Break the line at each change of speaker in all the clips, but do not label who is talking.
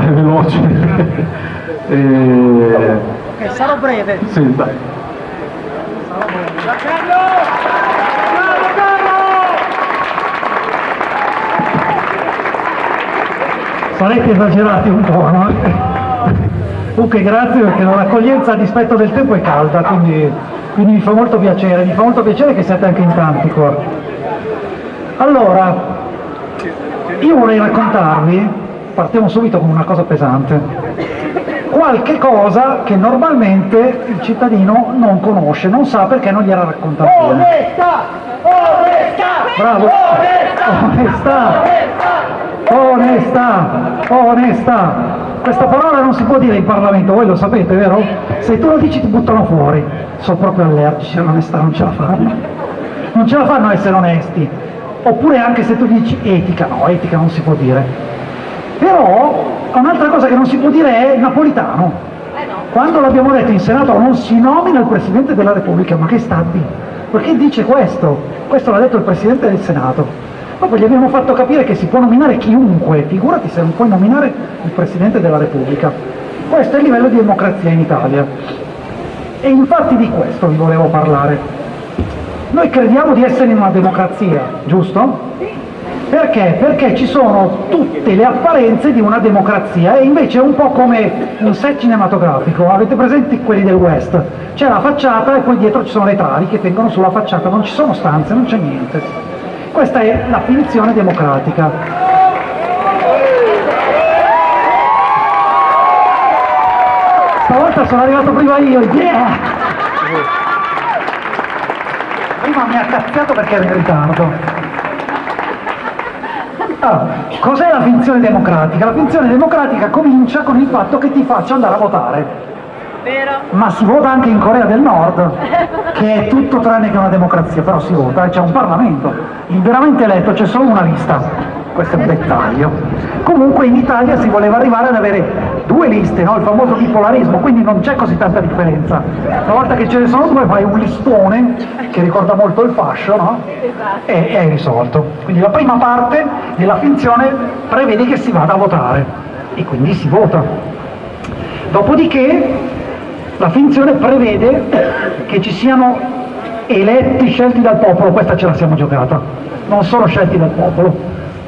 Veloce. e...
Ok, sarò breve.
Sì, dai.
Sarete esagerati un po', no? Comunque grazie perché l'accoglienza a dispetto del tempo è calda, quindi, quindi mi fa molto piacere, mi fa molto piacere che siate anche in tanti qua. Allora, io vorrei raccontarvi, partiamo subito con una cosa pesante, qualche cosa che normalmente il cittadino non conosce, non sa perché non gliela racconta bene.
Onestà! Onestà!
Bravo! Onestà! Onestà! Onestà! Questa parola non si può dire in Parlamento, voi lo sapete, vero? Se tu lo dici ti buttano fuori. Sono proprio allergici all'onestà, non ce la fanno. Non ce la fanno a essere onesti. Oppure anche se tu dici etica, no, etica non si può dire. Però un'altra cosa che non si può dire è napolitano. Quando l'abbiamo detto in Senato non si nomina il Presidente della Repubblica, ma che sta dire? Perché dice questo? Questo l'ha detto il Presidente del Senato. Dopo gli abbiamo fatto capire che si può nominare chiunque, figurati se non puoi nominare il Presidente della Repubblica. Questo è il livello di democrazia in Italia. E infatti di questo vi volevo parlare. Noi crediamo di essere in una democrazia, giusto? Perché? Perché ci sono tutte le apparenze di una democrazia e invece è un po' come un set cinematografico, avete presenti quelli del West? C'è la facciata e poi dietro ci sono le travi che tengono sulla facciata, non ci sono stanze, non c'è niente. Questa è la finzione democratica. Stavolta sono arrivato prima io, yeah! Prima mi ha cazziato perché ero in ritardo. Allora, cos'è la finzione democratica? La finzione democratica comincia con il fatto che ti faccio andare a votare.
Vero?
Ma si vota anche in Corea del Nord, che è tutto tranne che una democrazia, però si vota, c'è un Parlamento, liberamente eletto, c'è solo una lista, questo è un dettaglio. Comunque in Italia si voleva arrivare ad avere due liste, no? il famoso bipolarismo, quindi non c'è così tanta differenza. Una volta che ce ne sono due fai un listone, che ricorda molto il fascio, no? e è risolto. Quindi la prima parte della finzione prevede che si vada a votare, e quindi si vota. Dopodiché la finzione prevede che ci siano eletti scelti dal popolo, questa ce la siamo giocata, non sono scelti dal popolo,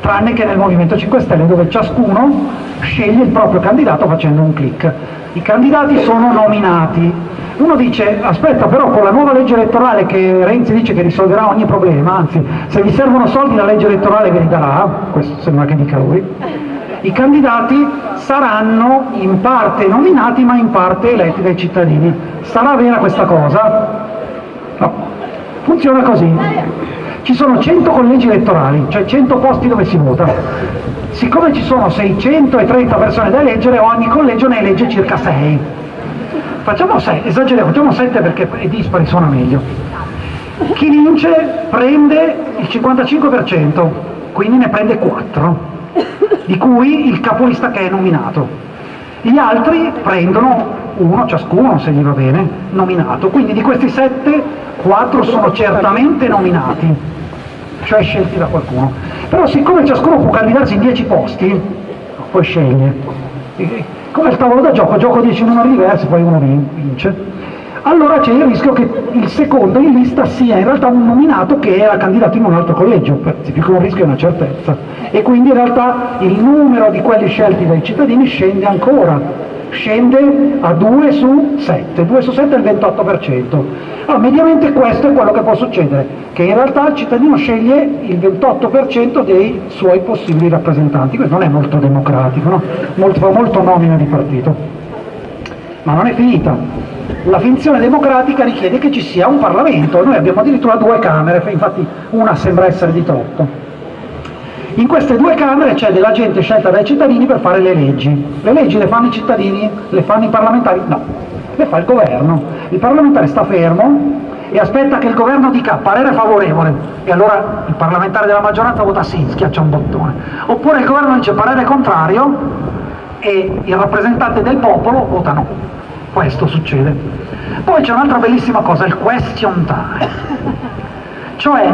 tranne che nel Movimento 5 Stelle dove ciascuno sceglie il proprio candidato facendo un clic. I candidati sono nominati. Uno dice, aspetta però con la nuova legge elettorale che Renzi dice che risolverà ogni problema, anzi se vi servono soldi la legge elettorale ve li darà, questo sembra che dica lui, i candidati saranno in parte nominati ma in parte eletti dai cittadini. Sarà vera questa cosa? No. Funziona così. Ci sono 100 collegi elettorali, cioè 100 posti dove si vota. Siccome ci sono 630 persone da eleggere, ogni collegio ne elegge circa 6. Facciamo 6, esageriamo, facciamo 7 perché i dispari suona meglio. Chi vince prende il 55%, quindi ne prende 4 di cui il capolista che è nominato. Gli altri prendono uno ciascuno, se gli va bene, nominato. Quindi di questi sette, quattro sono certamente nominati, cioè scelti da qualcuno. Però siccome ciascuno può candidarsi in dieci posti, poi sceglie. Come il tavolo da gioco, gioco dieci numeri diversi, poi uno vince allora c'è il rischio che il secondo in lista sia in realtà un nominato che era candidato in un altro collegio, più che un rischio è una certezza, e quindi in realtà il numero di quelli scelti dai cittadini scende ancora, scende a 2 su 7, 2 su 7 è il 28%. Allora, mediamente questo è quello che può succedere, che in realtà il cittadino sceglie il 28% dei suoi possibili rappresentanti, questo non è molto democratico, no? molto, fa molto nomina di partito. Ma non è finita, la finzione democratica richiede che ci sia un Parlamento, noi abbiamo addirittura due Camere, infatti una sembra essere di troppo. In queste due Camere c'è della gente scelta dai cittadini per fare le leggi. Le leggi le fanno i cittadini? Le fanno i parlamentari? No, le fa il governo. Il parlamentare sta fermo e aspetta che il governo dica parere favorevole e allora il parlamentare della maggioranza vota sì, schiaccia un bottone. Oppure il governo dice parere contrario e il rappresentante del popolo vota no questo succede. Poi c'è un'altra bellissima cosa, il question time, cioè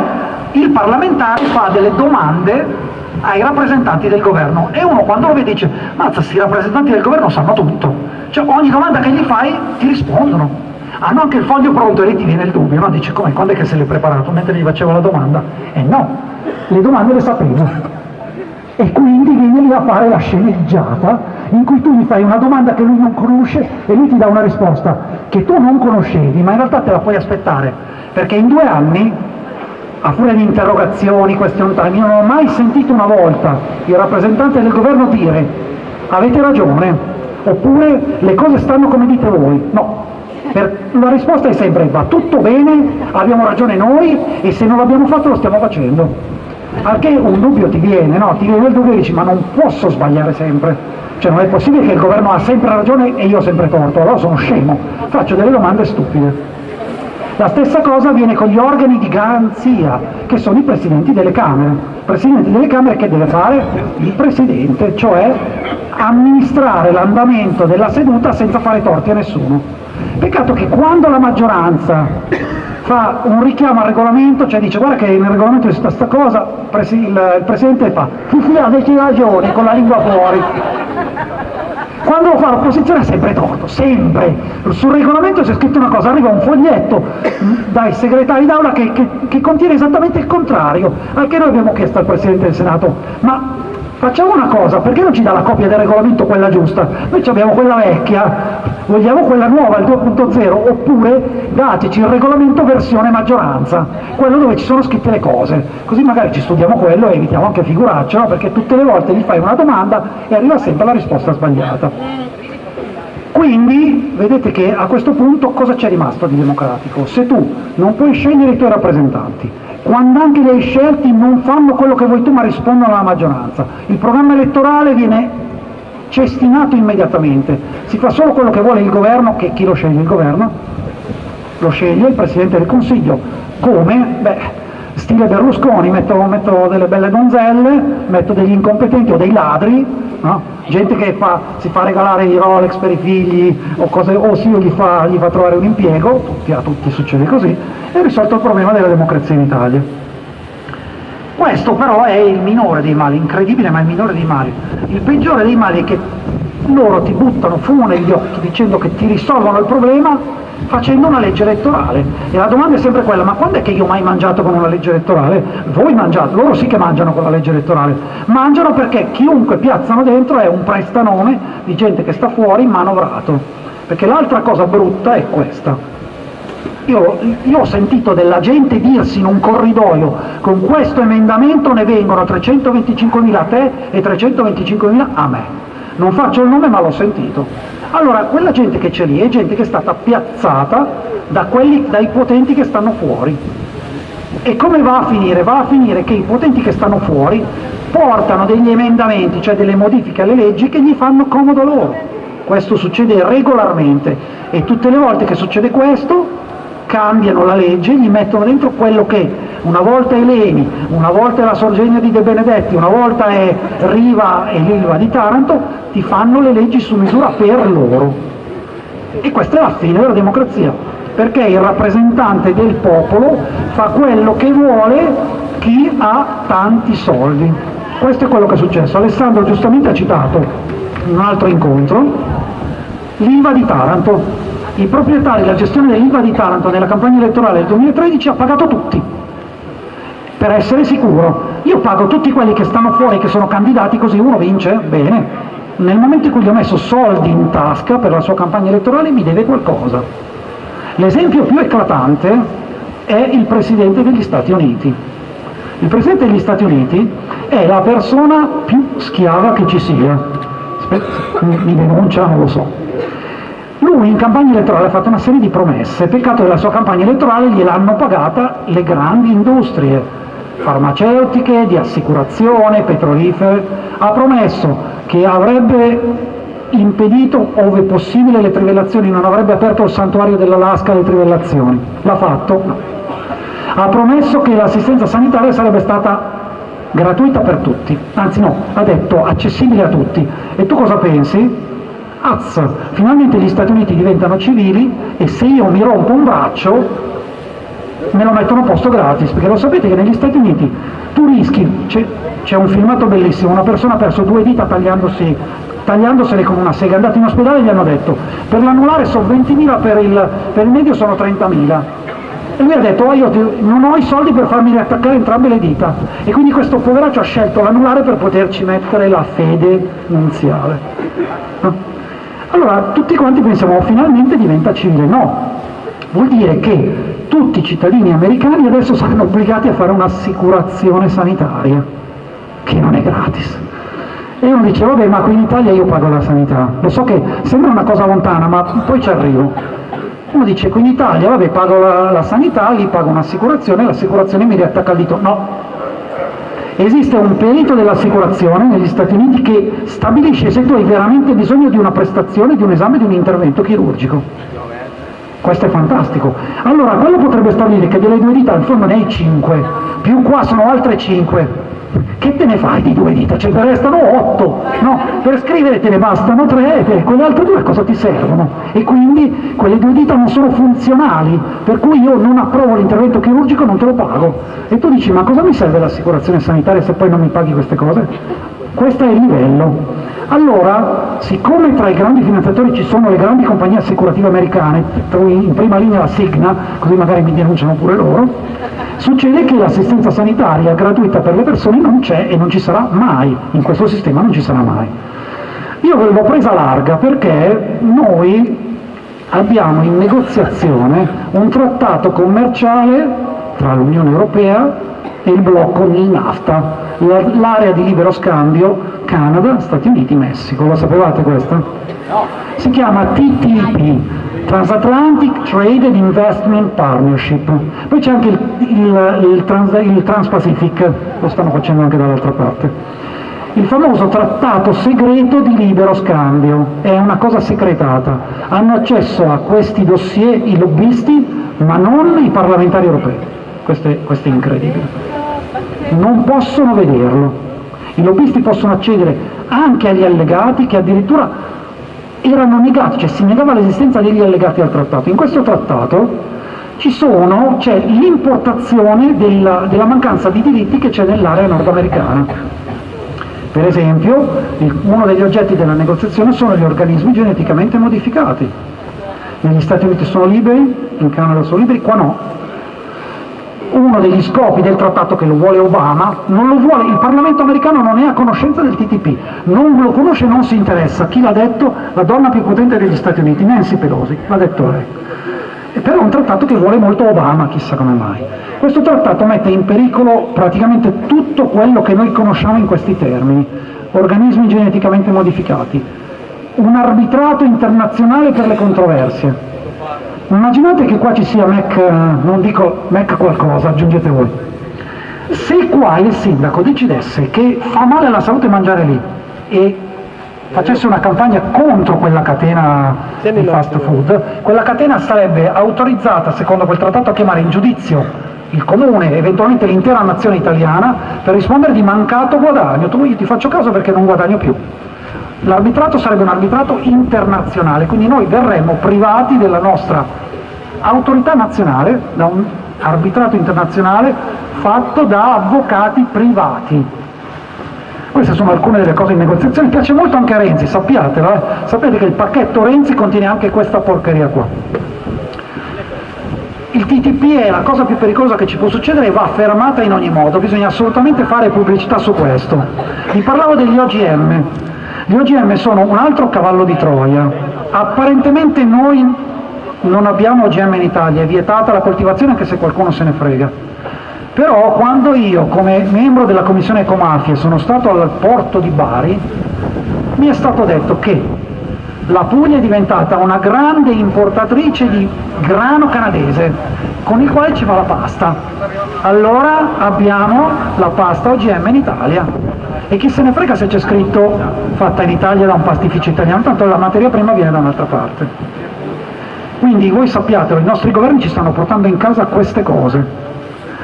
il parlamentare fa delle domande ai rappresentanti del governo e uno quando lo vede dice mazza, questi rappresentanti del governo sanno tutto, cioè ogni domanda che gli fai ti rispondono, hanno anche il foglio pronto e lì ti viene il dubbio, no? Dice come, quando è che se l'è preparato? Mentre gli facevo la domanda? E eh no, le domande le sapevo. E quindi viene lì a fare la sceneggiata in cui tu gli fai una domanda che lui non conosce e lui ti dà una risposta che tu non conoscevi, ma in realtà te la puoi aspettare, perché in due anni, a furia di interrogazioni, question time, io non ho mai sentito una volta il rappresentante del governo dire avete ragione, oppure le cose stanno come dite voi. No, per, la risposta è sempre va tutto bene, abbiamo ragione noi e se non l'abbiamo fatto lo stiamo facendo. Che un dubbio ti viene, no? Ti viene il dubbio e dici ma non posso sbagliare sempre. Cioè non è possibile che il governo ha sempre ragione e io ho sempre torto, allora sono scemo, faccio delle domande stupide. La stessa cosa avviene con gli organi di garanzia, che sono i presidenti delle Camere. Presidenti delle Camere che deve fare il Presidente, cioè amministrare l'andamento della seduta senza fare torti a nessuno. Peccato che quando la maggioranza fa un richiamo al regolamento, cioè dice guarda che nel regolamento c'è questa cosa, il, Presidente fa sì avete ragione con la lingua fuori. Quando lo fa l'opposizione è sempre torto, sempre. Sul regolamento c'è scritto una cosa, arriva un foglietto dai segretari d'aula che, che, che contiene esattamente il contrario, anche noi abbiamo chiesto al Presidente del Senato, ma Facciamo una cosa, perché non ci dà la copia del regolamento quella giusta? Noi abbiamo quella vecchia, vogliamo quella nuova, il 2.0, oppure dateci il regolamento versione maggioranza, quello dove ci sono scritte le cose, così magari ci studiamo quello e evitiamo anche figuracce, no? perché tutte le volte gli fai una domanda e arriva sempre la risposta sbagliata. Quindi vedete che a questo punto cosa c'è rimasto di democratico? Se tu non puoi scegliere i tuoi rappresentanti, quando anche li hai scelti non fanno quello che vuoi tu ma rispondono alla maggioranza. Il programma elettorale viene cestinato immediatamente, si fa solo quello che vuole il governo, che chi lo sceglie? Il governo? Lo sceglie il Presidente del Consiglio. Come? Beh, stile Berlusconi, metto, metto, delle belle donzelle, metto degli incompetenti o dei ladri, no? gente che fa, si fa regalare i Rolex per i figli o, cose, o sì, gli fa, gli fa trovare un impiego, tutti, a tutti succede così, e risolto il problema della democrazia in Italia. Questo però è il minore dei mali, incredibile ma è il minore dei mali. Il peggiore dei mali è che loro ti buttano fumo negli occhi dicendo che ti risolvono il problema facendo una legge elettorale. E la domanda è sempre quella, ma quando è che io ho mai mangiato con una legge elettorale? Voi mangiate, loro sì che mangiano con la legge elettorale. Mangiano perché chiunque piazzano dentro è un prestanome di gente che sta fuori manovrato. Perché l'altra cosa brutta è questa. Io, io, ho sentito della gente dirsi in un corridoio con questo emendamento ne vengono 325.000 a te e 325.000 a me. Non faccio il nome ma l'ho sentito. Allora, quella gente che c'è lì è gente che è stata piazzata da quelli, dai potenti che stanno fuori. E come va a finire? Va a finire che i potenti che stanno fuori portano degli emendamenti, cioè delle modifiche alle leggi che gli fanno comodo loro. Questo succede regolarmente e tutte le volte che succede questo cambiano la legge, gli mettono dentro quello che una volta è Leni, una volta è la Sorgenia di De Benedetti, una volta è Riva e l'Ilva di Taranto, ti fanno le leggi su misura per loro. E questa è la fine della democrazia, perché il rappresentante del popolo fa quello che vuole chi ha tanti soldi. Questo è quello che è successo. Alessandro giustamente ha citato in un altro incontro l'Ilva di Taranto il proprietario della gestione dell'IVA di Taranto nella campagna elettorale del 2013 ha pagato tutti, per essere sicuro. Io pago tutti quelli che stanno fuori, che sono candidati, così uno vince, bene. Nel momento in cui gli ho messo soldi in tasca per la sua campagna elettorale mi deve qualcosa. L'esempio più eclatante è il Presidente degli Stati Uniti. Il Presidente degli Stati Uniti è la persona più schiava che ci sia. Mi denuncia, non lo so lui in campagna elettorale ha fatto una serie di promesse, peccato che la sua campagna elettorale gliel'hanno pagata le grandi industrie farmaceutiche, di assicurazione, petrolifere, ha promesso che avrebbe impedito, ove possibile, le trivellazioni, non avrebbe aperto il santuario dell'Alaska alle trivellazioni. L'ha fatto? No. Ha promesso che l'assistenza sanitaria sarebbe stata gratuita per tutti, anzi no, ha detto accessibile a tutti. E tu cosa pensi? Azz, finalmente gli Stati Uniti diventano civili e se io mi rompo un braccio me lo mettono a posto gratis, perché lo sapete che negli Stati Uniti tu rischi, c'è un filmato bellissimo, una persona ha perso due dita tagliandosi, tagliandosele con una sega, è andato in ospedale e gli hanno detto per l'anulare sono 20.000, per il, per il medio sono 30.000. E lui ha detto, oh, io non ho i soldi per farmi riattaccare entrambe le dita. E quindi questo poveraccio ha scelto l'anulare per poterci mettere la fede nunziale. Allora, tutti quanti pensiamo, oh, finalmente diventa civile. No, vuol dire che tutti i cittadini americani adesso saranno obbligati a fare un'assicurazione sanitaria, che non è gratis. E uno dice, vabbè, ma qui in Italia io pago la sanità. Lo so che sembra una cosa lontana, ma poi ci arrivo. Uno dice, qui in Italia, vabbè, pago la, la sanità, lì pago un'assicurazione, l'assicurazione mi riattacca il dito. No, esiste un perito dell'assicurazione negli Stati Uniti che stabilisce se tu hai veramente bisogno di una prestazione, di un esame, di un intervento chirurgico. Questo è fantastico. Allora, quello potrebbe stabilire che delle due dita in fondo ne hai cinque, più qua sono altre cinque. Che te ne fai di due dita? Ce ne restano otto, no? Per scrivere te ne bastano tre, e quelle altre due cosa ti servono? E quindi quelle due dita non sono funzionali, per cui io non approvo l'intervento chirurgico, non te lo pago. E tu dici, ma cosa mi serve l'assicurazione sanitaria se poi non mi paghi queste cose? Questo è il livello. Allora, siccome tra i grandi finanziatori ci sono le grandi compagnie assicurative americane, in prima linea la Signa, così magari mi denunciano pure loro, succede che l'assistenza sanitaria gratuita per le persone non c'è e non ci sarà mai, in questo sistema non ci sarà mai. Io ve l'ho presa larga perché noi abbiamo in negoziazione un trattato commerciale tra l'Unione Europea il blocco del NAFTA, l'area di libero scambio Canada, Stati Uniti, Messico. Lo sapevate questo? No. Si chiama TTP, Transatlantic Trade and Investment Partnership. Poi c'è anche il, il, il, trans, il Trans-Pacific, lo stanno facendo anche dall'altra parte. Il famoso trattato segreto di libero scambio, è una cosa segretata. Hanno accesso a questi dossier i lobbisti, ma non i parlamentari europei. Questo è, questo è incredibile. Non possono vederlo i lobbisti possono accedere anche agli allegati che addirittura erano negati, cioè si negava l'esistenza degli allegati al trattato. In questo trattato c'è l'importazione della, della mancanza di diritti che c'è nell'area nordamericana. Per esempio, il, uno degli oggetti della negoziazione sono gli organismi geneticamente modificati. Negli Stati Uniti sono liberi, in Canada sono liberi, qua no uno degli scopi del trattato che lo vuole Obama, lo vuole, il Parlamento americano non è a conoscenza del TTP, non lo conosce non si interessa. Chi l'ha detto? La donna più potente degli Stati Uniti, Nancy Pelosi, l'ha detto lei. E però è un trattato che vuole molto Obama, chissà come mai. Questo trattato mette in pericolo praticamente tutto quello che noi conosciamo in questi termini, organismi geneticamente modificati, un arbitrato internazionale per le controversie, Immaginate che qua ci sia Mac, non dico Mac qualcosa, aggiungete voi. Se qua il sindaco decidesse che fa male alla salute mangiare lì e facesse una campagna contro quella catena di fast food, quella catena sarebbe autorizzata, secondo quel trattato, a chiamare in giudizio il comune, eventualmente l'intera nazione italiana, per rispondere di mancato guadagno. Tu io ti faccio caso perché non guadagno più. L'arbitrato sarebbe un arbitrato internazionale, quindi noi verremmo privati della nostra autorità nazionale, da un arbitrato internazionale fatto da avvocati privati. Queste sono alcune delle cose in negoziazione, piace molto anche a Renzi, sappiatelo, eh? sapete che il pacchetto Renzi contiene anche questa porcheria qua. Il TTP è la cosa più pericolosa che ci può succedere e va fermata in ogni modo, bisogna assolutamente fare pubblicità su questo. Vi parlavo degli OGM, gli OGM sono un altro cavallo di Troia. Apparentemente noi non abbiamo OGM in Italia, è vietata la coltivazione anche se qualcuno se ne frega. Però quando io, come membro della Commissione Ecomafie, sono stato al porto di Bari, mi è stato detto che la Puglia è diventata una grande importatrice di grano canadese, con il quale ci fa la pasta. Allora abbiamo la pasta OGM in Italia e chi se ne frega se c'è scritto fatta in Italia da un pastificio italiano, tanto la materia prima viene da un'altra parte. Quindi voi sappiatelo, i nostri governi ci stanno portando in casa queste cose.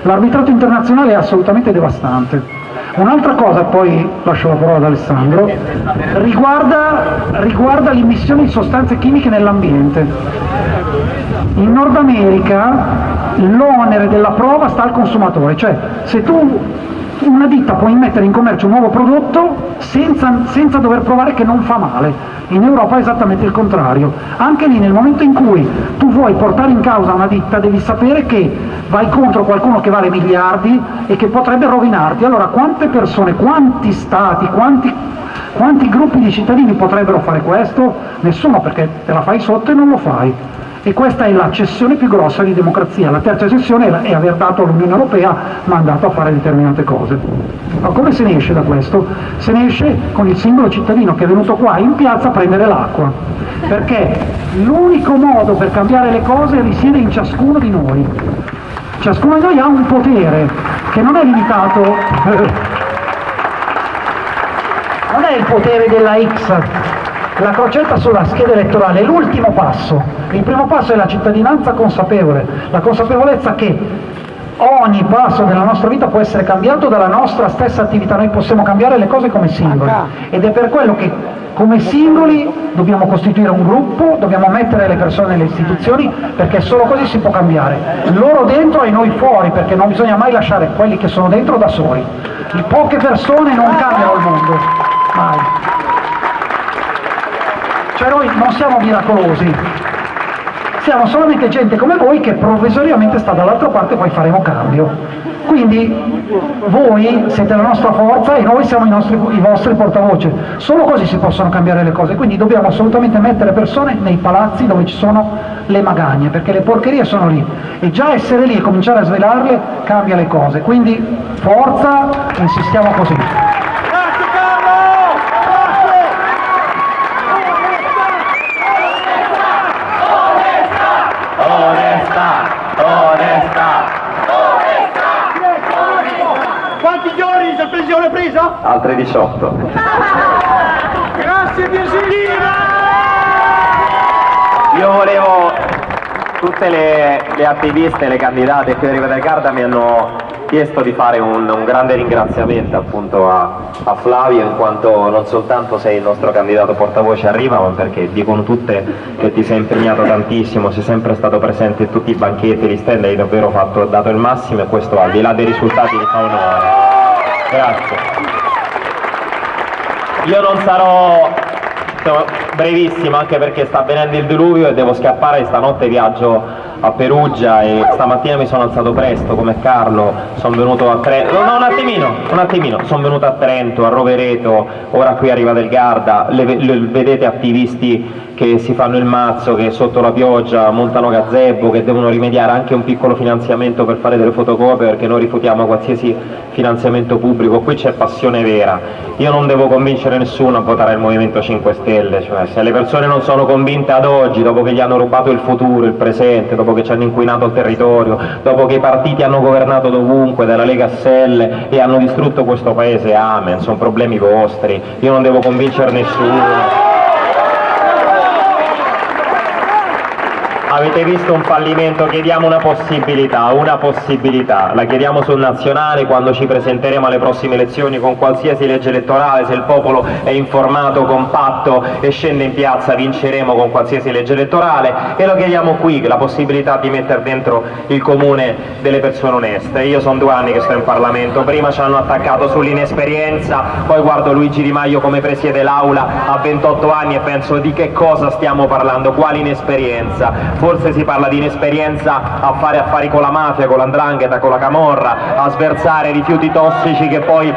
L'arbitrato internazionale è assolutamente devastante. Un'altra cosa, poi lascio la parola ad Alessandro, riguarda, riguarda l'immissione di sostanze chimiche nell'ambiente. In Nord America l'onere della prova sta al consumatore, cioè se tu una ditta può immettere in commercio un nuovo prodotto senza, senza, dover provare che non fa male. In Europa è esattamente il contrario. Anche lì nel momento in cui tu vuoi portare in causa una ditta devi sapere che vai contro qualcuno che vale miliardi e che potrebbe rovinarti. Allora quante persone, quanti stati, quanti, quanti gruppi di cittadini potrebbero fare questo? Nessuno perché te la fai sotto e non lo fai e questa è la cessione più grossa di democrazia. La terza cessione è aver dato all'Unione Europea mandato a fare determinate cose. Ma come se ne esce da questo? Se ne esce con il singolo cittadino che è venuto qua in piazza a prendere l'acqua, perché l'unico modo per cambiare le cose risiede in ciascuno di noi. Ciascuno di noi ha un potere che non è limitato non è il potere della X la crocetta sulla scheda elettorale è l'ultimo passo, il primo passo è la cittadinanza consapevole, la consapevolezza che ogni passo della nostra vita può essere cambiato dalla nostra stessa attività, noi possiamo cambiare le cose come singoli. Ed è per quello che come singoli dobbiamo costituire un gruppo, dobbiamo mettere le persone nelle istituzioni perché solo così si può cambiare, loro dentro e noi fuori perché non bisogna mai lasciare quelli che sono dentro da soli, poche persone non cambiano il mondo, mai. Cioè noi non siamo miracolosi, siamo solamente gente come voi che provvisoriamente sta dall'altra parte e poi faremo cambio. Quindi voi siete la nostra forza e noi siamo i, nostri, i vostri portavoce. Solo così si possono cambiare le cose. Quindi dobbiamo assolutamente mettere persone nei palazzi dove ci sono le magagne, perché le porcherie sono lì. E già essere lì e cominciare a svelarle cambia le cose. Quindi forza, insistiamo così.
18.
Grazie Virgilina!
Io volevo, tutte le, le attiviste, le candidate qui a Riva del Garda mi hanno chiesto di fare un, un grande ringraziamento appunto a, a, Flavio in quanto non soltanto sei il nostro candidato portavoce a Riva ma perché dicono tutte che ti sei impegnato tantissimo, sei sempre stato presente in tutti i banchetti, gli stand, hai davvero fatto, dato il massimo e questo al di là dei risultati ti fa onore. Grazie. Io non sarò brevissimo anche perché sta avvenendo il diluvio e devo scappare, stanotte viaggio a Perugia e stamattina mi sono alzato presto come Carlo, sono venuto a Trento, no un attimino, un attimino, sono venuto a Trento, a Rovereto, ora qui arriva del Garda, le, le, vedete attivisti che si fanno il mazzo, che sotto la pioggia montano gazebo, che devono rimediare anche un piccolo finanziamento per fare delle fotocopie perché noi rifutiamo qualsiasi finanziamento pubblico, qui c'è passione vera, io non devo convincere nessuno a votare il Movimento 5 Stelle, cioè se le persone non sono convinte ad oggi, dopo che gli hanno rubato il futuro, il presente, dopo che ci hanno inquinato il territorio, dopo che i partiti hanno governato dovunque, dalla Lega a Selle e hanno distrutto questo paese, amen, sono problemi vostri, io non devo convincere nessuno. Avete visto un fallimento, chiediamo una possibilità, una possibilità, la chiediamo sul nazionale quando ci presenteremo alle prossime elezioni con qualsiasi legge elettorale, se il popolo è informato, compatto e scende in piazza vinceremo con qualsiasi legge elettorale e lo chiediamo qui, la possibilità di mettere dentro il comune delle persone oneste. Io sono due anni che sto in Parlamento, prima ci hanno attaccato sull'inesperienza, poi guardo Luigi Di Maio come presiede l'aula a 28 anni e penso di che cosa stiamo parlando, quale inesperienza? Forse si parla di inesperienza a fare affari con la mafia, con l'andrangheta, con la camorra, a sversare rifiuti tossici che poi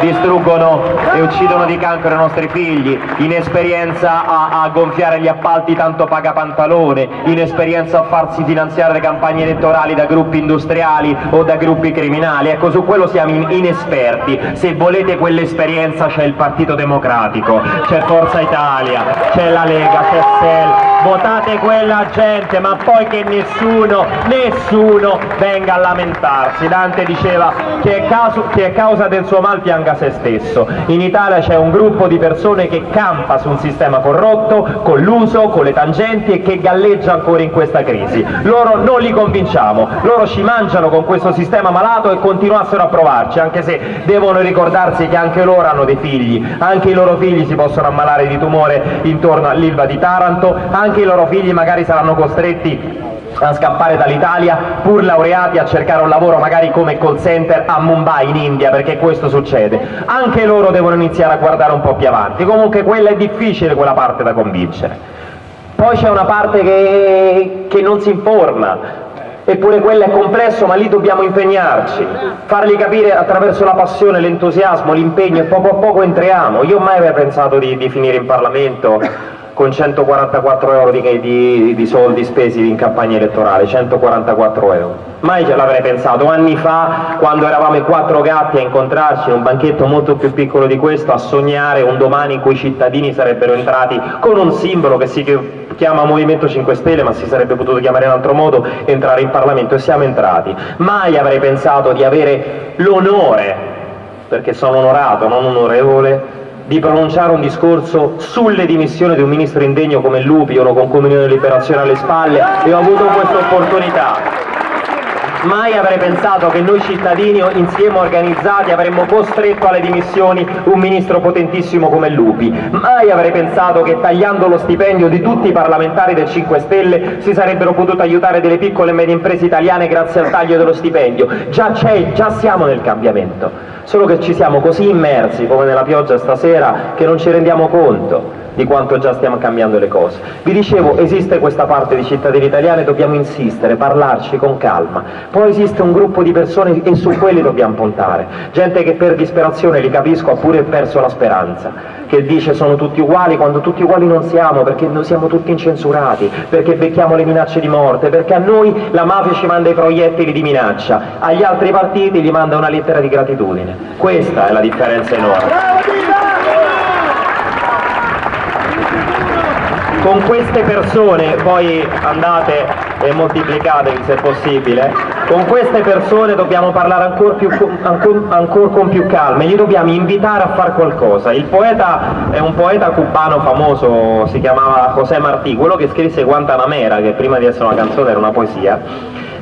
distruggono e uccidono di cancro i nostri figli, inesperienza a, a gonfiare gli appalti tanto paga pantalone, inesperienza a farsi finanziare le campagne elettorali da gruppi industriali o da gruppi criminali, ecco su quello siamo in, inesperti, se volete quell'esperienza c'è il Partito Democratico, c'è Forza Italia, c'è la Lega, c'è SEL, votate quella gente ma poi che nessuno, nessuno venga a lamentarsi. Dante diceva che è, causa del suo mal pianga se stesso. In Italia c'è un gruppo di persone che campa su un sistema corrotto, con l'uso, con le tangenti e che galleggia ancora in questa crisi. Loro non li convinciamo, loro ci mangiano con questo sistema malato e continuassero a provarci, anche se devono ricordarsi che anche loro hanno dei figli, anche i loro figli si possono ammalare di tumore intorno all'Ilva di Taranto, anche i loro figli magari saranno costretti a scappare dall'Italia pur laureati a cercare un lavoro magari come call center a Mumbai in India perché questo succede. Anche loro devono iniziare a guardare un po' più avanti. Comunque quella è difficile quella parte da convincere. Poi c'è una parte che, che non si informa. Eppure quello è complesso ma lì dobbiamo impegnarci, fargli capire attraverso la passione, l'entusiasmo, l'impegno e poco a poco entriamo. Io mai avrei pensato di, di finire in Parlamento con 144 euro di, di, di, soldi spesi in campagna elettorale, 144 euro. Mai ce l'avrei pensato, anni fa quando eravamo i quattro gatti a incontrarci in un banchetto molto più piccolo di questo, a sognare un domani in cui i cittadini sarebbero entrati con un simbolo che si chiama Movimento 5 Stelle ma si sarebbe potuto chiamare in altro modo, entrare in Parlamento e siamo entrati. Mai avrei pensato di avere l'onore, perché sono onorato, non onorevole, di pronunciare un discorso sulle dimissioni di un ministro indegno come Lupi, uno con Comunione Liberazione alle spalle, e ho avuto questa opportunità. Mai avrei pensato che noi cittadini insieme organizzati avremmo costretto alle dimissioni un ministro potentissimo come Lupi. Mai avrei pensato che tagliando lo stipendio di tutti i parlamentari del 5 Stelle si sarebbero potute aiutare delle piccole e medie imprese italiane grazie al taglio dello stipendio. Già c'è, già siamo nel cambiamento solo che ci siamo così immersi come nella pioggia stasera che non ci rendiamo conto di quanto già stiamo cambiando le cose. Vi dicevo, esiste questa parte di cittadini italiani, dobbiamo insistere, parlarci con calma. Poi esiste un gruppo di persone e su quelli dobbiamo puntare. Gente che per disperazione, li capisco, ha pure perso la speranza, che dice sono tutti uguali quando tutti uguali non siamo, perché noi siamo tutti incensurati, perché becchiamo le minacce di morte, perché a noi la mafia ci manda i proiettili di minaccia, agli altri partiti gli manda una lettera di gratitudine. Questa è la differenza enorme. Con queste persone, poi andate e moltiplicatevi se possibile, con queste persone dobbiamo parlare ancora, più, ancora, ancora con più calma, li dobbiamo invitare a fare qualcosa. Il poeta è un poeta cubano famoso, si chiamava José Martí, quello che scrisse Guantanamera, che prima di essere una canzone era una poesia,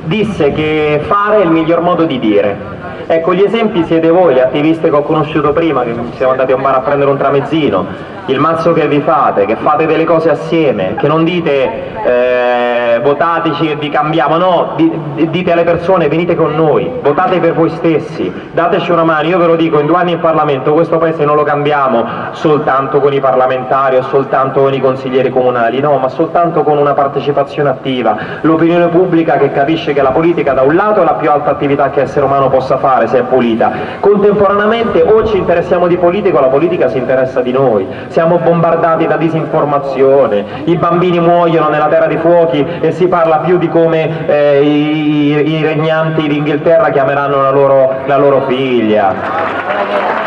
disse che fare è il miglior modo di dire. Ecco, gli esempi siete voi, gli attivisti che ho conosciuto prima, che siamo andati a un bar a prendere un tramezzino, il mazzo che vi fate, che fate delle cose assieme, che non dite eh, votateci e vi cambiamo, no, dite alle persone venite con noi, votate per voi stessi, dateci una mano, io ve lo dico, in due anni in Parlamento questo paese non lo cambiamo soltanto con i parlamentari o soltanto con i consiglieri comunali, no, ma soltanto con una partecipazione attiva, l'opinione pubblica che capisce la politica da un lato è la più alta attività che essere umano possa fare se è pulita, contemporaneamente o ci interessiamo di politica o la politica si interessa di noi, siamo bombardati da disinformazione, i bambini muoiono nella terra dei fuochi e si parla più di come eh, i, i, regnanti d'Inghilterra chiameranno la loro, la loro figlia.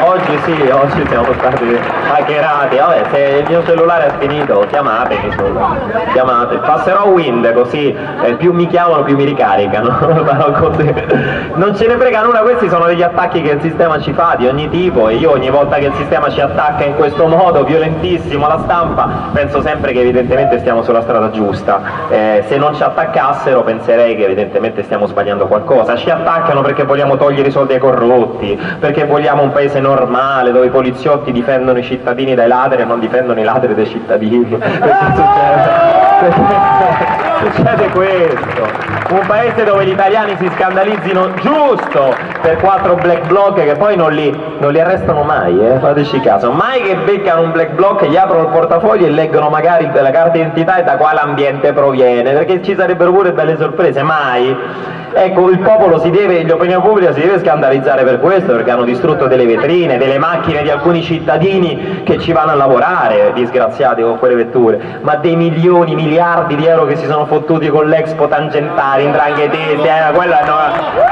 Oggi sì, oggi siamo stati hackerati, vabbè se il mio cellulare è finito chiamatemi solo, chiamate, passerò Wind così eh, più mi chiamano più mi ricaricano, non ce ne frega nulla, questi sono degli attacchi che il sistema ci fa di ogni tipo e io ogni volta che il sistema ci attacca in questo modo violentissimo alla stampa penso sempre che evidentemente stiamo sulla strada giusta, eh, se non ci attaccassero penserei che evidentemente stiamo sbagliando qualcosa, ci attaccano perché vogliamo togliere i soldi ai corrotti, perché vogliamo un paese normale dove i poliziotti difendono i cittadini dai ladri e non difendono i ladri dai cittadini succede questo. Un paese dove gli italiani si scandalizzino giusto per quattro black bloc che poi non li, non li arrestano mai, eh? fateci caso, mai che beccano un black bloc, gli aprono il portafoglio e leggono magari la carta d'identità e da quale ambiente proviene, perché ci sarebbero pure belle sorprese, mai. Ecco, il popolo si deve, l'opinione pubblica si deve scandalizzare per questo, perché hanno distrutto delle vetrine, delle macchine di alcuni cittadini che ci vanno a lavorare, disgraziati con quelle vetture, ma dei milioni, miliardi di euro che si sono fottuti con l'Expo Tangentari, indranghetesi, eh, quella no.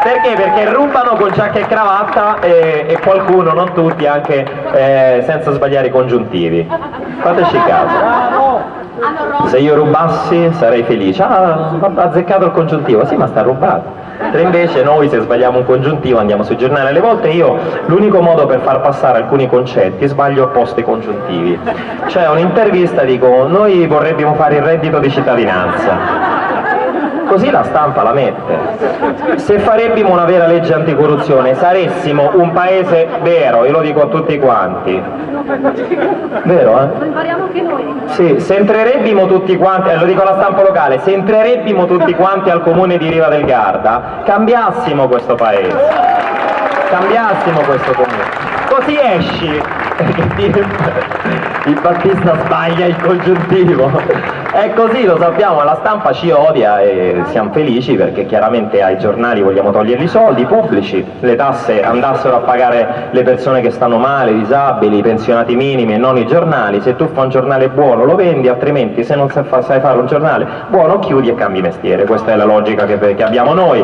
Perché? Perché rubano con giacca e cravatta e, e qualcuno, non tutti, anche eh, senza sbagliare i congiuntivi. Fateci caso. Se io rubassi sarei felice, ah, ha azzeccato il congiuntivo, sì ma sta rubato. Mentre invece noi se sbagliamo un congiuntivo andiamo sui giornali, alle volte io l'unico modo per far passare alcuni concetti sbaglio opposti congiuntivi. C'è un'intervista, dico, noi vorrebbimo fare il reddito di cittadinanza così la stampa la mette. Se farebbimo una vera legge anticorruzione saressimo un paese vero, io lo dico a tutti quanti. Vero, eh?
Lo impariamo anche noi.
Sì, se entrerebbimo tutti quanti, eh, lo dico alla stampa locale, se entrerebbimo tutti quanti al comune di Riva del Garda, cambiassimo questo paese. Cambiassimo questo comune. Così esci, il Battista sbaglia il congiuntivo. È così, lo sappiamo, la stampa ci odia e siamo felici perché chiaramente ai giornali vogliamo togliergli i soldi pubblici, le tasse andassero a pagare le persone che stanno male, i disabili, i pensionati minimi e non i giornali. Se tu fai un giornale buono lo vendi, altrimenti se non sai fa- sai fare un giornale buono chiudi e cambi mestiere. Questa è la logica che abbiamo noi.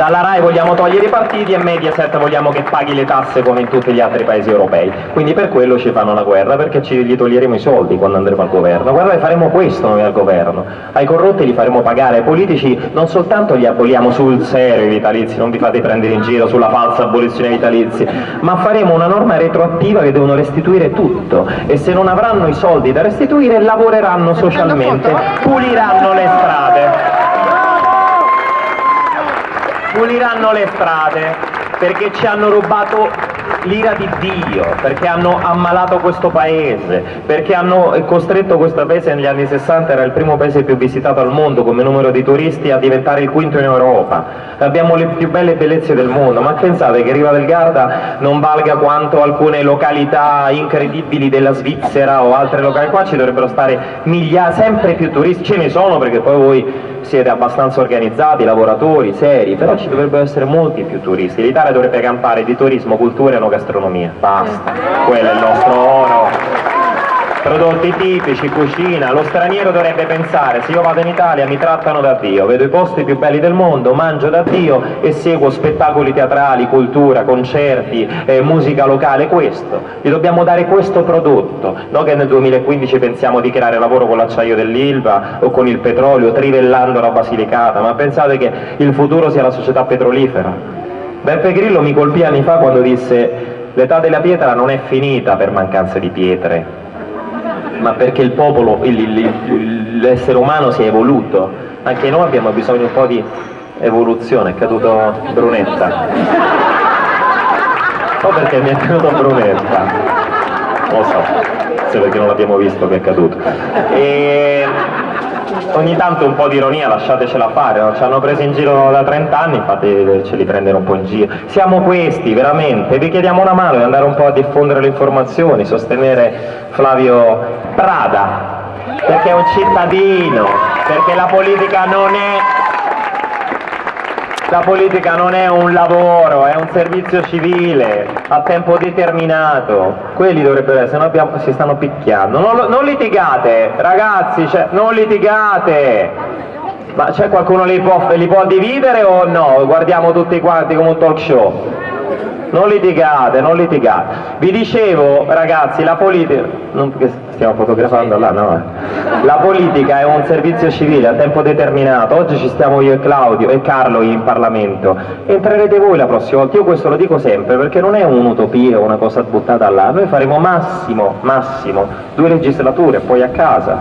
Dalla RAI vogliamo togliere i partiti e Mediaset vogliamo che paghi le tasse come in tutti gli altri paesi europei. Quindi per quello ci fanno la guerra, perché ci, gli toglieremo i soldi quando andremo al governo. Guardate, faremo questo noi al governo. Ai corrotti li faremo pagare, ai politici non soltanto li aboliamo sul serio i vitalizi, non vi fate prendere in giro sulla falsa abolizione dei vitalizi, ma faremo una norma retroattiva che devono restituire tutto e se non avranno i soldi da restituire lavoreranno socialmente, puliranno le strade puliranno le strade perché ci hanno rubato l'ira di Dio, perché hanno ammalato questo paese, perché hanno costretto questo paese negli anni 60, era il primo paese più visitato al mondo come numero di turisti, a diventare il quinto in Europa. Abbiamo le più belle bellezze del mondo, ma pensate che Riva del Garda non valga quanto alcune località incredibili della Svizzera o altre località, qua ci dovrebbero stare migliaia, sempre più turisti, ce ne sono perché poi voi siete abbastanza organizzati, lavoratori, seri, però ci dovrebbero essere molti più turisti. L'Italia dovrebbe campare di turismo, cultura gastronomia. Basta, quello è il nostro oro. Prodotti tipici, cucina, lo straniero dovrebbe pensare, se io vado in Italia mi trattano da Dio, vedo i posti più belli del mondo, mangio da Dio e seguo spettacoli teatrali, cultura, concerti, eh, musica locale, questo. Gli dobbiamo dare questo prodotto, non che nel 2015 pensiamo di creare lavoro con l'acciaio dell'Ilva o con il petrolio, trivellando la Basilicata, ma pensate che il futuro sia la società petrolifera. Beppe Grillo mi colpì anni fa quando disse l'età della pietra non è finita per mancanza di pietre, ma perché il popolo, l'essere umano si è evoluto. Anche noi abbiamo bisogno un po' di evoluzione, è caduto Brunetta. O perché mi è caduto Brunetta. Lo so, se perché non l'abbiamo visto che è caduto. E ogni tanto un po' di ironia lasciatecela fare, no? ci hanno preso in giro da 30 anni, fateceli prendere un po' in giro. Siamo questi, veramente, vi chiediamo una mano di andare un po' a diffondere le informazioni, sostenere Flavio Prada, perché è un cittadino, perché la politica non è la politica non è un lavoro, è un servizio civile a tempo determinato. Quelli dovrebbero essere, se abbiamo- si stanno picchiando. Non, non litigate, ragazzi, cioè, non litigate. Ma c'è qualcuno li può, li può dividere o no? Guardiamo tutti quanti come un talk show. Non litigate, non litigate. Vi dicevo, ragazzi, la politica. Non che stiamo fotografando là, no? eh. La politica è un servizio civile a tempo determinato. Oggi ci stiamo io e Claudio e Carlo in Parlamento. Entrerete voi la prossima volta. Io questo lo dico sempre perché non è un'utopia una cosa buttata là. Noi faremo massimo, massimo, due legislature, poi a casa.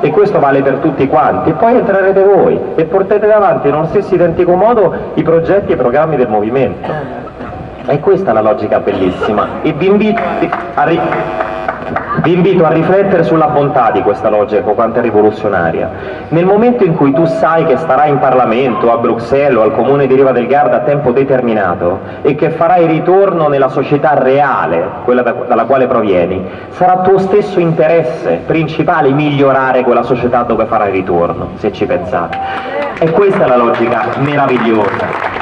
E questo vale per tutti quanti. E poi entrerete voi e portate davanti nello stesso identico modo i progetti e i programmi del movimento. E questa è la logica bellissima e vi invito a, ri- vi invito a riflettere sulla bontà di questa logica quanto è rivoluzionaria. Nel momento in cui tu sai che starai in Parlamento, a Bruxelles o al comune di Riva del Garda a tempo determinato e che farai ritorno nella società reale, quella da- dalla quale provieni, sarà tuo stesso interesse principale migliorare quella società dove farai ritorno, se ci pensate. E questa è la logica meravigliosa.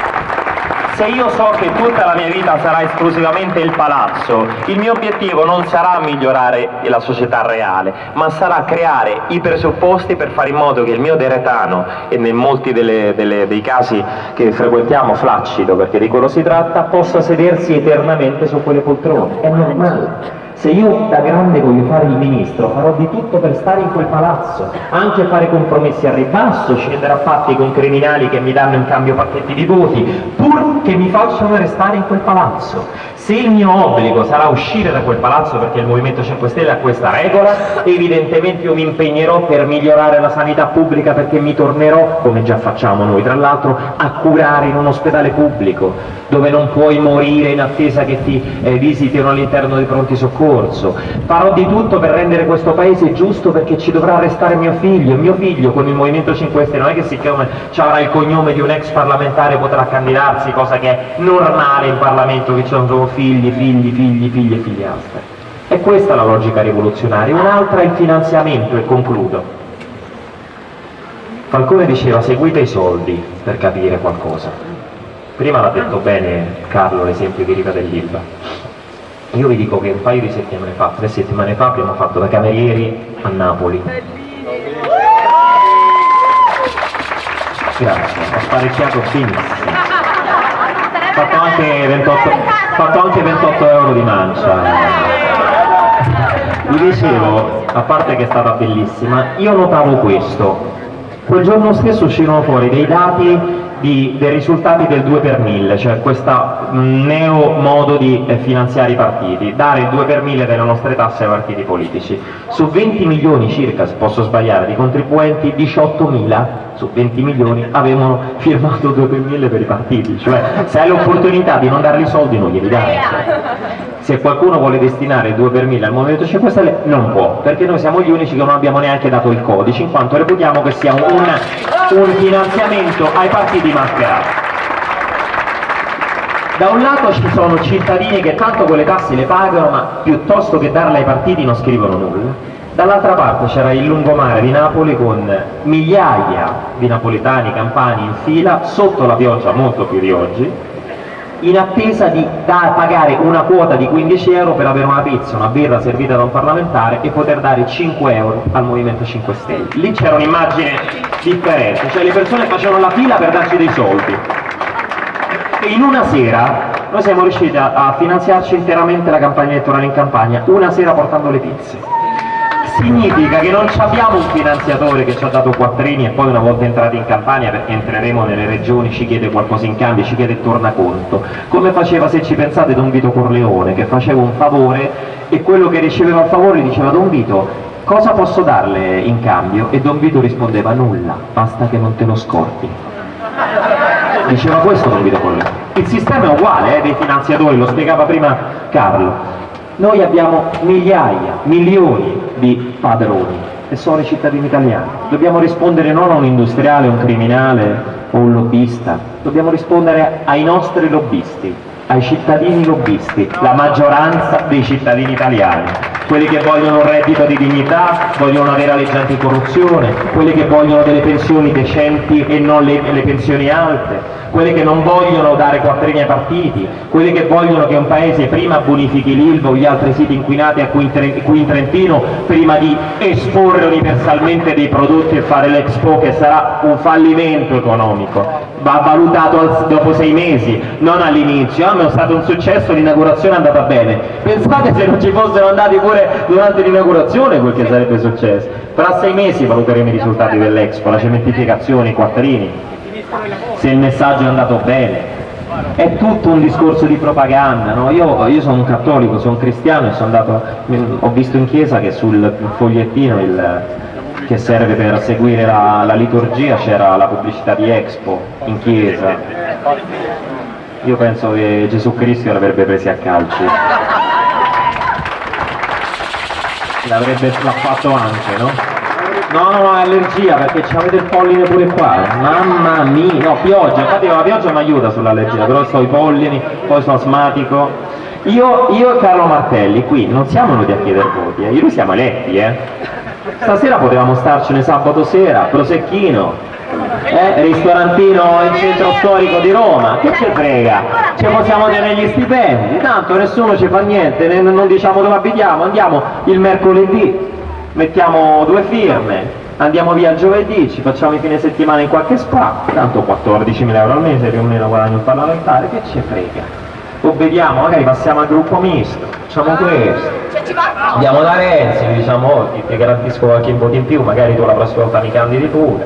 Se io so che tutta la mia vita sarà esclusivamente il palazzo, il mio obiettivo non sarà migliorare la società reale, ma sarà creare i presupposti per fare in modo che il mio deretano, e in molti delle- delle- dei casi che frequentiamo flaccido, perché di quello si tratta, possa sedersi eternamente su quelle poltrone. È normale. Se io da grande voglio fare il ministro, farò di tutto per stare in quel palazzo, anche fare compromessi al ribasso, scendere a patti con criminali che mi danno in cambio pacchetti di voti, pur che mi facciano restare in quel palazzo. Se il mio obbligo sarà uscire da quel palazzo perché il Movimento 5 Stelle ha questa regola, evidentemente io mi impegnerò per migliorare la sanità pubblica perché mi tornerò, come già facciamo noi tra l'altro, a curare in un ospedale pubblico, dove non puoi morire in attesa che ti eh, visitino all'interno dei pronti soccorso. Farò di tutto per rendere questo paese giusto perché ci dovrà restare mio figlio. Mio figlio con il Movimento 5 Stelle non è che siccome avrà il cognome di un ex parlamentare potrà candidarsi, cosa che è normale in Parlamento che ci sono figli, figli, figli, figli e figliastre. E questa è la logica rivoluzionaria. Un'altra è il finanziamento, e concludo. Falcone diceva seguite i soldi per capire qualcosa. Prima l'ha detto bene Carlo l'esempio di Riva dell'Ilva. Io vi dico che un paio di settimane fa, tre settimane fa, abbiamo fatto da camerieri a Napoli. Grazie, ho sparecchiato benissimo anche 28, fatto anche 28 euro di mancia. Vi dicevo, a parte che è stata bellissima, io notavo questo. Quel giorno stesso uscirono fuori dei dati di, dei risultati del 2 per 1000, cioè questo neo modo di eh, finanziare i partiti, dare il 2 per 1000 delle nostre tasse ai partiti politici. Su 20 milioni circa, se posso sbagliare, di contribuenti, 18 mila su 20 milioni avevano firmato 2 per 1000 per i partiti, cioè se hai l'opportunità di non darli soldi non glieli dai. Se qualcuno vuole destinare 2 per 1000 al Movimento 5 Stelle non può, perché noi siamo gli unici che non abbiamo neanche dato il codice, in quanto reputiamo che sia un, un finanziamento ai partiti mascherati. Da un lato ci sono cittadini che tanto quelle tasse le pagano, ma piuttosto che darle ai partiti non scrivono nulla Dall'altra parte c'era il lungomare di Napoli con migliaia di napoletani, campani in fila, sotto la pioggia molto più di oggi, in attesa di pagare una quota di 15 euro per avere una pizza, una birra servita da un parlamentare e poter dare 5 euro al Movimento 5 Stelle. Lì c'era un'immagine differente, cioè le persone facevano la fila per darci dei soldi. In una sera noi siamo riusciti a, a finanziarci interamente la campagna elettorale in campagna, una sera portando le pizze. Significa che non abbiamo un finanziatore che ci ha dato quattrini e poi una volta entrati in campagna perché entreremo nelle regioni ci chiede qualcosa in cambio, ci chiede tornaconto. Come faceva se ci pensate Don Vito Corleone che faceva un favore e quello che riceveva il favore diceva Don Vito cosa posso darle in cambio? e Don Vito rispondeva nulla, basta che non te lo scordi. Diceva questo Don Vito il sistema è uguale eh, dei finanziatori, lo spiegava prima Carlo noi abbiamo migliaia, milioni di padroni e sono i cittadini italiani. Dobbiamo rispondere non a un industriale, un criminale o un lobbista, dobbiamo rispondere ai nostri lobbisti, ai cittadini lobbisti, la maggioranza dei cittadini italiani, quelli che vogliono un reddito di dignità, vogliono una vera legge anticorruzione, quelli che vogliono delle pensioni decenti e non le, le pensioni alte, quelle che non vogliono dare quattrini ai partiti, quelle che vogliono che un paese prima bonifichi l'Ilva o gli altri siti inquinati a cui in Trentino prima di esporre universalmente dei prodotti e fare l'Expo che sarà un fallimento economico, va valutato dopo sei mesi, non all'inizio, ah, ma è stato un successo, l'inaugurazione è andata bene, pensate se non ci fossero andati pure durante l'inaugurazione quel che sarebbe successo, fra sei mesi valuteremo i risultati dell'Expo, la cementificazione, i quattrini, se il messaggio è andato bene. È tutto un discorso di propaganda, no? io, io, sono un cattolico, sono un cristiano e sono andato, ho visto in chiesa che sul fogliettino il, che serve per seguire la, la liturgia c'era la pubblicità di Expo in chiesa. Io penso che Gesù Cristo l'avrebbe presi a calci. L'avrebbe fatto anche, no? No, no, allergia perché c'avete il polline pure qua. Mamma mia, no, pioggia, infatti la pioggia mi aiuta sull'allergia, però sto i pollini, poi sono asmatico. Io, io, e Carlo Martelli qui non siamo venuti a chiedere voti, eh. noi siamo eletti, eh. Stasera potevamo starcene sabato sera, prosecchino, eh, ristorantino in centro storico di Roma, che ci frega? Ci possiamo tenere gli stipendi, tanto nessuno ci fa niente, non diciamo dove abitiamo, andiamo il mercoledì, mettiamo due firme, andiamo via giovedì, ci facciamo i fine settimana in qualche spa, tanto 14.000 euro al mese più o meno guadagno un parlamentare, che ci frega? O vediamo, magari passiamo al gruppo misto, facciamo questo. Andiamo da Renzi, diciamo, oh, ti, ti garantisco qualche voto in più, magari tu la prossima volta mi candidi pure.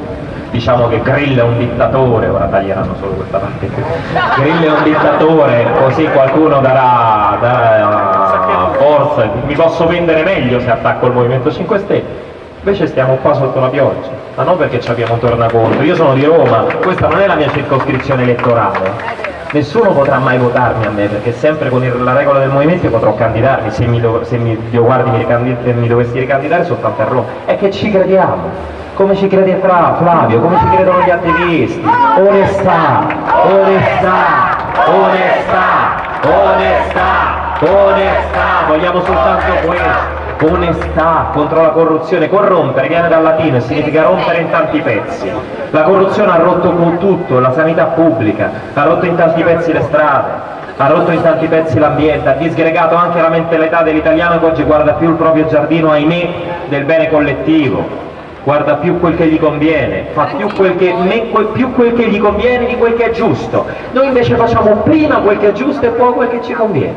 Diciamo che Grillo è un dittatore, ora taglieranno solo questa parte qui. Grillo è un dittatore, così qualcuno darà, darà forza, mi posso vendere meglio se attacco il Movimento 5 Stelle. Invece stiamo qua sotto la pioggia, ma non perché ci abbiamo tornaconto. Io sono di Roma, questa non è la mia circoscrizione elettorale. Nessuno potrà mai votarmi a me, perché sempre con il- la regola del movimento potrò candidarmi, se mi, dov- se mi, Dio guardi, mi, ricandi- mi dovessi ricandidare soltanto a Roma. È che ci crediamo. Come ci crede Fra, Flavio, come ci credono gli attivisti. Onestà, onestà, onestà, onestà, onestà, vogliamo soltanto questo. Onestà contro la corruzione, corrompere viene dal latino e significa rompere in tanti pezzi. La corruzione ha rotto tutto, la sanità pubblica, ha rotto in tanti pezzi le strade, ha rotto in tanti pezzi l'ambiente, ha disgregato anche la mentalità dell'italiano che oggi guarda più il proprio giardino, ahimè, del bene collettivo guarda più quel che gli conviene, fa più quel che, quel- più quel che gli conviene di quel che è giusto. Noi invece facciamo prima quel che è giusto e poi quel che ci conviene.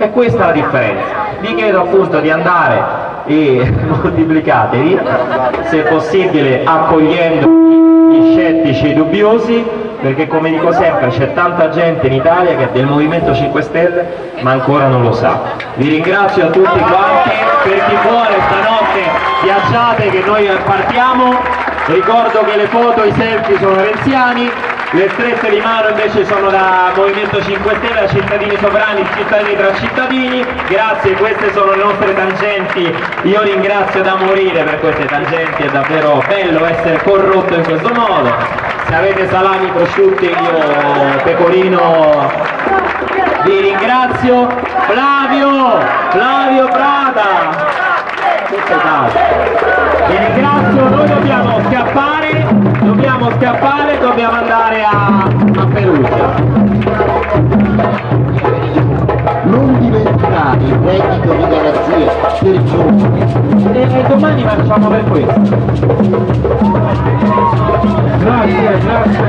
E questa è la differenza. Vi chiedo appunto di andare e moltiplicatevi, se possibile accogliendo gli scettici e i dubbiosi, perché come dico sempre c'è tanta gente in Italia che è del Movimento 5 Stelle ma ancora non lo sa. Vi ringrazio a tutti quanti, per chi vuole stanotte viaggiate che noi partiamo, ricordo che le foto, i selfie sono renziani, le strette di mano invece sono da Movimento 5 Stelle, cittadini sovrani, cittadini tra cittadini, grazie, queste sono le nostre tangenti, io ringrazio da morire per queste tangenti, è davvero bello essere corrotto in questo modo, se avete salami prosciutti io pecorino vi ringrazio, Flavio, Flavio Prada. Vi ringrazio, noi dobbiamo scappare, scappare dobbiamo andare a, a Perugia.
Non dimenticate il reddito di garanzia per giovani.
E, domani facciamo per questo.
Grazie, grazie.